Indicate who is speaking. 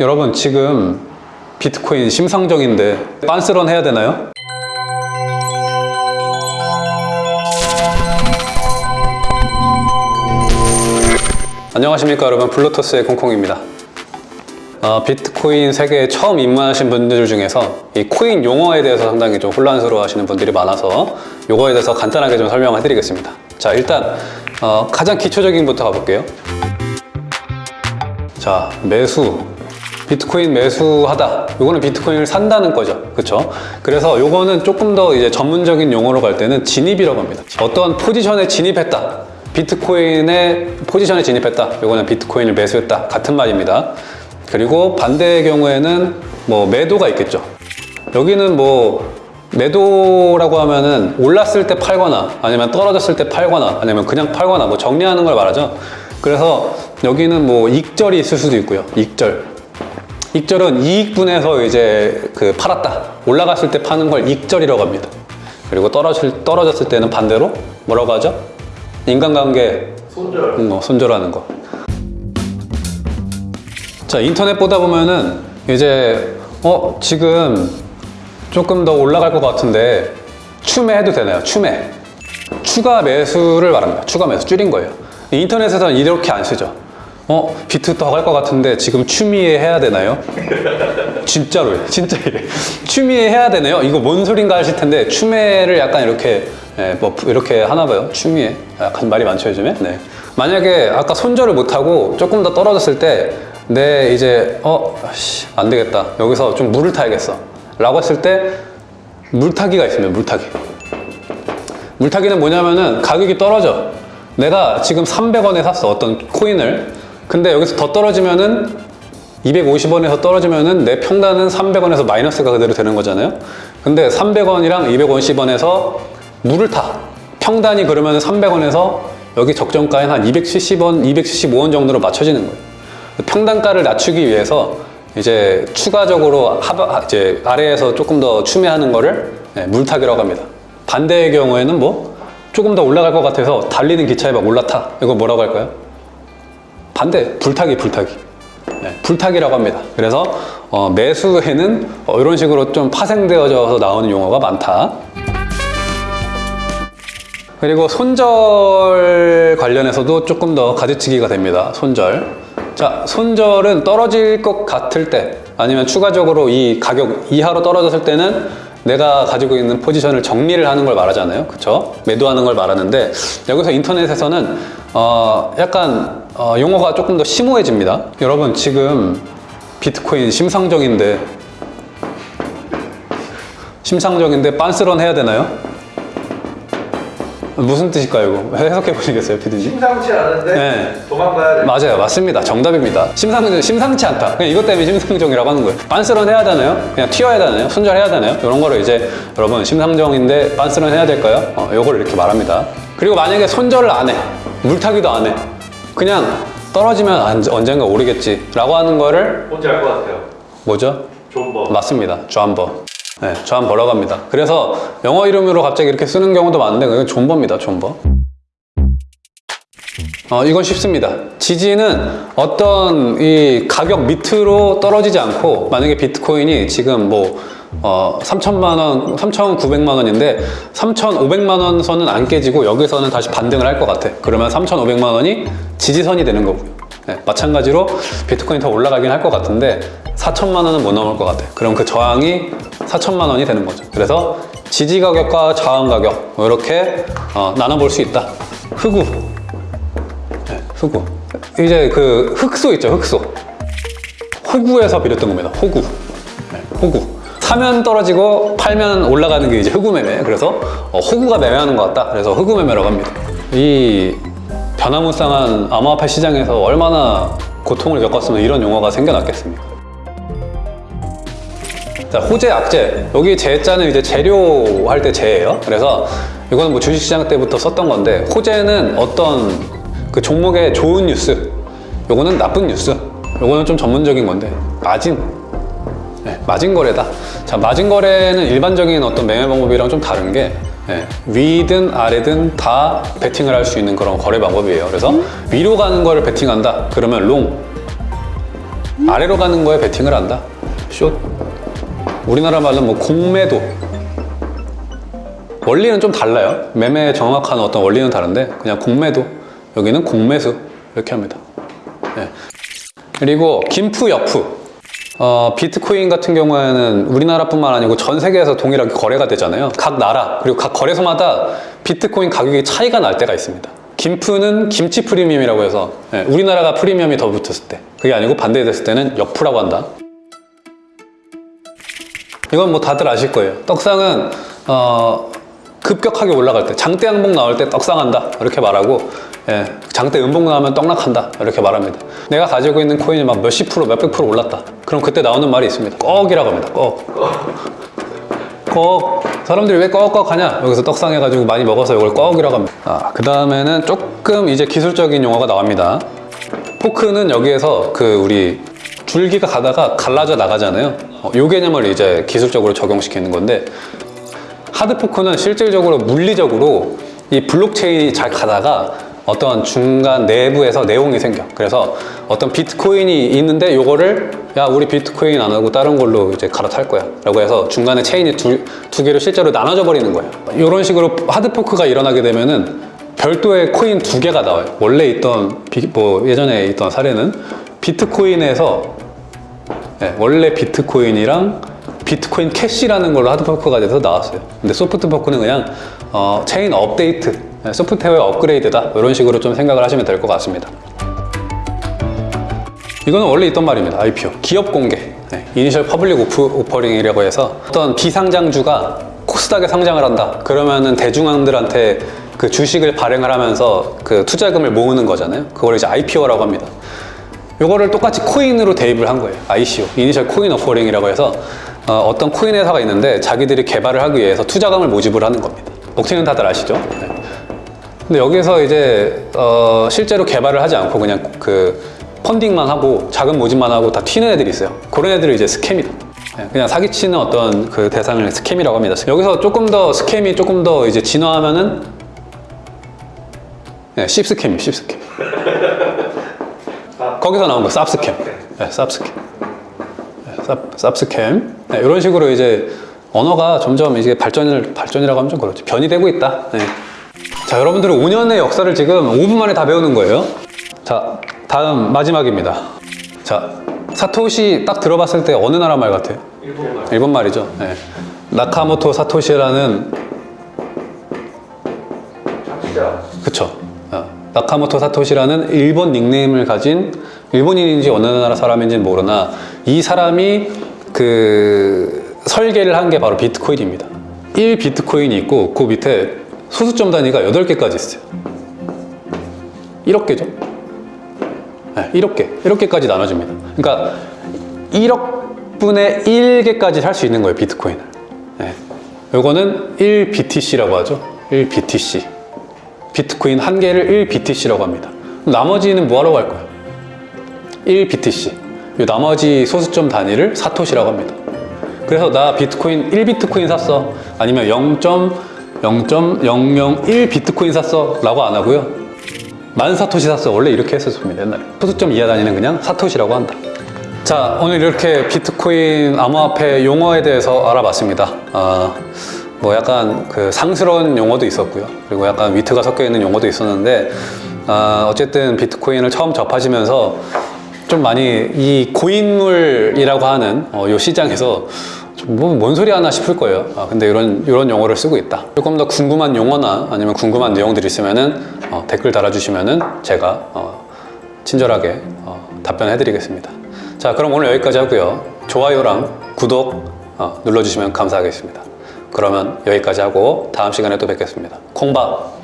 Speaker 1: 여러분 지금 비트코인 심상정인데 빤스런 해야 되나요? 안녕하십니까 여러분. 블루토스의 콩콩입니다. 어, 비트코인 세계에 처음 입문하신 분들 중에서 이 코인 용어에 대해서 상당히 좀 혼란스러워 하시는 분들이 많아서 요거에 대해서 간단하게 좀 설명해 드리겠습니다. 자 일단 어, 가장 기초적인 부터 가볼게요. 자 매수 비트코인 매수하다. 요거는 비트코인을 산다는 거죠. 그쵸? 그래서 요거는 조금 더 이제 전문적인 용어로 갈 때는 진입이라고 합니다. 어떤 포지션에 진입했다. 비트코인의 포지션에 진입했다. 요거는 비트코인을 매수했다. 같은 말입니다. 그리고 반대의 경우에는 뭐 매도가 있겠죠. 여기는 뭐 매도라고 하면은 올랐을 때 팔거나 아니면 떨어졌을 때 팔거나 아니면 그냥 팔거나 뭐 정리하는 걸 말하죠. 그래서 여기는 뭐 익절이 있을 수도 있고요. 익절 익절은 이익분에서 이제 그 팔았다 올라갔을 때 파는 걸 익절이라고 합니다 그리고 떨어질, 떨어졌을 때는 반대로 뭐라고 하죠? 인간관계
Speaker 2: 손절.
Speaker 1: 음, 뭐 손절하는 거. 자 인터넷 보다 보면은 이제 어 지금 조금 더 올라갈 것 같은데 추매해도 되나요? 추매. 추가 매수를 말합니다. 추가 매수 줄인 거예요. 인터넷에서는 이렇게 안 쓰죠. 어 비트 더 갈 것 같은데 지금 추미애 해야 되나요? 진짜로요. 진짜 이래. 추미애 해야 되나요? 이거 뭔 소린가 하실 텐데 추매를 약간 이렇게 예, 뭐 이렇게 하나 봐요. 추미애. 약간 말이 많죠 요즘에. 네. 만약에 아까 손절을 못 하고 조금 더 떨어졌을 때 내 이제 어안 되겠다. 여기서 좀 물을 타야겠어. 라고 했을 때 물타기가 있습니다. 물타기. 물타기는 뭐냐면은 가격이 떨어져. 내가 지금 300원에 샀어. 어떤 코인을. 근데 여기서 더 떨어지면은 250원에서 떨어지면은 내 평단은 300원에서 마이너스가 그대로 되는 거잖아요. 근데 300원이랑 250원에서 물을 타. 평단이 그러면 300원에서 여기 적정가인 한 270원, 275원 정도로 맞춰지는 거예요. 평단가를 낮추기 위해서 이제 추가적으로 하바, 이제 아래에서 조금 더 추매하는 거를 네, 물타기라고 합니다. 반대의 경우에는 뭐 조금 더 올라갈 것 같아서 달리는 기차에 막 올라타. 이거 뭐라고 할까요? 반대, 불타기, 불타기. 네, 불타기라고 합니다. 그래서 어, 매수에는 어, 이런 식으로 좀 파생되어져서 나오는 용어가 많다. 그리고 손절 관련해서도 조금 더 가지치기가 됩니다. 손절. 자, 손절은 떨어질 것 같을 때 아니면 추가적으로 이 가격 이하로 떨어졌을 때는 내가 가지고 있는 포지션을 정리를 하는 걸 말하잖아요. 그쵸? 매도하는 걸 말하는데 여기서 인터넷에서는 어, 약간 어, 용어가 조금 더 심오해집니다. 여러분 지금 비트코인 심상정인데 심상정인데 빤스런 해야 되나요? 무슨 뜻일까요? 이거 해석해 보시겠어요, 피디님?
Speaker 2: 심상치 않은데
Speaker 1: 네.
Speaker 2: 도망가야 돼.
Speaker 1: 맞아요, 맞습니다. 정답입니다. 심상 심상치 않다. 그냥 이것 때문에 심상정이라고 하는 거예요. 빤스런 해야 되나요? 그냥 튀어야 되나요? 손절해야 되나요? 이런 거를 이제 여러분 심상정인데 빤스런 해야 될까요? 어, 요거를 이렇게 말합니다. 그리고 만약에 손절을 안 해, 물타기도 안 해, 그냥 떨어지면 언- 언젠가 오르겠지 라고 하는 거를
Speaker 2: 뭔지 알 것 같아요.
Speaker 1: 뭐죠?
Speaker 2: 존버.
Speaker 1: 맞습니다. 좌한버. 네, 좌한버라고 합니다. 그래서 영어 이름으로 갑자기 이렇게 쓰는 경우도 많은데 그건 존버입니다. 존버. 어, 이건 쉽습니다. 지지는 어떤 이 가격 밑으로 떨어지지 않고 만약에 비트코인이 지금 뭐 어, 3천만 원, 3,900만 원인데 3,500만 원 선은 안 깨지고 여기서는 다시 반등을 할 것 같아. 그러면 3,500만 원이 지지선이 되는 거고요. 네, 마찬가지로 비트코인 더 올라가긴 할 것 같은데 4천만 원은 못 넘을 것 같아. 그럼 그 저항이 4천만 원이 되는 거죠. 그래서 지지 가격과 저항 가격 이렇게 어, 나눠볼 수 있다. 흑우, 네, 흑우. 이제 그 흑소 있죠, 흑소. 호구에서 비롯된 겁니다. 호구. 네, 호구. 사면 떨어지고 팔면 올라가는 게 이제 흑우 매매. 그래서 어, 호구가 매매하는 것 같다. 그래서 흑우 매매라고 합니다. 이 변화무쌍한 암호화폐 시장에서 얼마나 고통을 겪었으면 이런 용어가 생겨났겠습니까? 자, 호재, 악재. 여기 재자는 이제 재료 할 때 재예요. 그래서 이거는 뭐 주식시장 때부터 썼던 건데 호재는 어떤 그 종목의 좋은 뉴스. 요거는 나쁜 뉴스. 요거는 좀 전문적인 건데 마진. 네, 마진 거래다. 자, 마진 거래는 일반적인 어떤 매매 방법이랑 좀 다른 게 네, 위든 아래든 다 베팅을 할 수 있는 그런 거래 방법이에요. 그래서 위로 가는 거를 베팅한다. 그러면 long. 아래로 가는 거에 베팅을 한다. 숏. 우리나라 말로 뭐 공매도. 원리는 좀 달라요. 매매의 정확한 어떤 원리는 다른데 그냥 공매도. 여기는 공매수 이렇게 합니다. 네. 그리고 김프 여프. 어, 비트코인 같은 경우에는 우리나라뿐만 아니고 전 세계에서 동일하게 거래가 되잖아요. 각 나라 그리고 각 거래소마다 비트코인 가격이 차이가 날 때가 있습니다. 김프는 김치 프리미엄이라고 해서 예, 우리나라가 프리미엄이 더 붙었을 때 그게 아니고 반대됐을 때는 역프라고 한다. 이건 뭐 다들 아실 거예요. 떡상은 어, 급격하게 올라갈 때 장대 양봉 나올 때 떡상한다 이렇게 말하고 예, 장대 음봉 나오면 떡락한다 이렇게 말합니다. 내가 가지고 있는 코인이 막 몇십 프로 몇백 프로 올랐다. 그럼 그때 나오는 말이 있습니다. 꺽이라고 합니다. 꺽. 꺽. 사람들이 왜 꺽꺽 하냐? 여기서 떡상 해가지고 많이 먹어서 이걸 꺽이라고 합니다. 아, 그 다음에는 조금 이제 기술적인 용어가 나옵니다. 포크는 여기에서 그 우리 줄기가 가다가 갈라져 나가잖아요. 어, 요 개념을 이제 기술적으로 적용시키는 건데 hard fork는 실질적으로 물리적으로 이 블록체인이 잘 가다가 어떤 중간 내부에서 내용이 생겨. 그래서 어떤 비트코인이 있는데 요거를 야 우리 비트코인 안 하고 다른 걸로 이제 갈아탈 거야. 라고 해서 중간에 체인이 두, 두 개로 실제로 나눠져 버리는 거예요 이런 식으로 hard fork가 일어나게 되면은 별도의 코인 두 개가 나와요. 원래 있던 비- 뭐 예전에 있던 사례는 비트코인에서 네, 원래 비트코인이랑 비트코인 캐시라는 걸로 hard fork가 돼서 나왔어요. 근데 soft fork는 그냥 어, 체인 업데이트, 네, 소프트웨어 업그레이드다 이런 식으로 좀 생각을 하시면 될 것 같습니다. 이거는 원래 있던 말입니다. IPO 기업 공개, 네, initial public off, offering이라고 해서 어떤 비상장주가 코스닥에 상장을 한다. 그러면은 대중들한테 그 주식을 발행을 하면서 그 투자금을 모으는 거잖아요. 그걸 이제 IPO라고 합니다. 요거를 똑같이 코인으로 대입을 한 거예요. ICO, initial coin offering이라고 해서 어떤 코인 회사가 있는데 자기들이 개발을 하기 위해서 투자금을 모집을 하는 겁니다. 먹튀는 다들 아시죠? 네. 근데 여기서 이제 어, 실제로 개발을 하지 않고 그냥 그 펀딩만 하고 자금 모집만 하고 다 튀는 애들이 있어요. 그런 애들을 이제 scam이다. 네, 그냥 사기치는 어떤 그 대상을 scam이라고 합니다. 여기서 조금 더 scam이 조금 더 이제 진화하면은 네, 씹스캠이에요, 씹스캠. 거기서 나온 거 쌉스캠. 네, 쌉스캠. 네, 쌉, 쌉스캠. 네, 이런 식으로 이제 언어가 점점 이제 발전을 발전이라고 하면 좀 그렇죠. 변이 되고 있다. 네. 자, 여러분들은 5년의 역사를 지금 5분 만에 다 배우는 거예요. 자, 다음 마지막입니다. 자, 사토시 딱 들어봤을 때 어느 나라 말 같아요?
Speaker 2: 일본 말.
Speaker 1: 일본 말이죠. 네. 나카모토 사토시라는
Speaker 2: 창시자.
Speaker 1: 그쵸. 어, 나카모토 사토시라는 일본 닉네임을 가진 일본인인지 어느 나라 사람인지는 모르나 이 사람이 그 설계를 한 게 바로 비트코인입니다. 1 비트코인이 있고 그 밑에 소수점 단위가 8개까지 있어요. 1억 개죠? 네, 1억 개. 1억 개까지 나눠집니다. 그러니까 1억 분의 1개까지 살 수 있는 거예요, 비트코인을. 네. 요거는 1BTC라고 하죠. 1BTC. 비트코인 한 개를 1BTC라고 합니다. 나머지는 뭐하러 갈 거예요? 1BTC. 이 나머지 소수점 단위를 사토시라고 합니다. 그래서 나 비트코인 1비트코인 샀어. 아니면 0.0.001 비트코인 샀어. 라고 안 하고요. 만 사토시 샀어. 원래 이렇게 했었습니다. 옛날에. 소수점 이하 단위는 그냥 사토시라고 한다. 자, 오늘 이렇게 비트코인 암호화폐 용어에 대해서 알아봤습니다. 아, 뭐 약간 그 상스러운 용어도 있었고요. 그리고 약간 위트가 섞여 있는 용어도 있었는데, 아, 어쨌든 비트코인을 처음 접하시면서 좀 많이 이 고인물이라고 하는 어, 요 시장에서 뭐 뭔 소리 하나 싶을 거예요. 아, 근데 이런 이런 용어를 쓰고 있다. 조금 더 궁금한 용어나 아니면 궁금한 내용들이 있으면은 어, 댓글 달아주시면은 제가 어, 친절하게 어, 답변해 드리겠습니다. 자, 그럼 오늘 여기까지 하고요. 좋아요랑 구독 어, 눌러주시면 감사하겠습니다. 그러면 여기까지 하고 다음 시간에 또 뵙겠습니다. 콩밥.